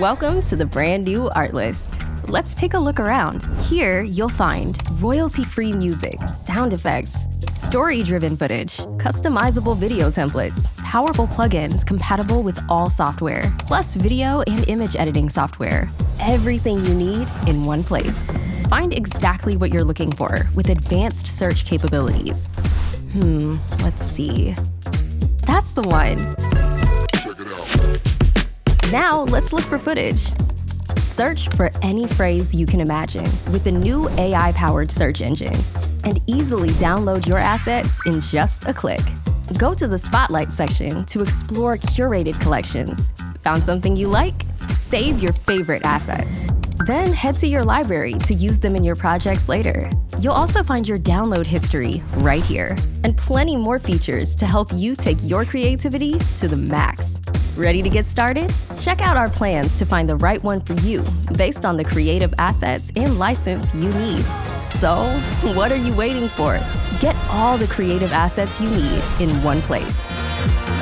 Welcome to the brand new Artlist. Let's take a look around. Here, you'll find royalty-free music, sound effects, story-driven footage, customizable video templates, powerful plugins compatible with all software, plus video and image editing software. Everything you need in one place. Find exactly what you're looking for with advanced search capabilities. Hmm, let's see. That's the one. Now, let's look for footage. Search for any phrase you can imagine with the new AI-powered search engine and easily download your assets in just a click. Go to the Spotlight section to explore curated collections. Found something you like? Save your favorite assets. Then head to your library to use them in your projects later. You'll also find your download history right here and plenty more features to help you take your creativity to the max. Ready to get started? Check out our plans to find the right one for you based on the creative assets and license you need. So, what are you waiting for? Get all the creative assets you need in one place.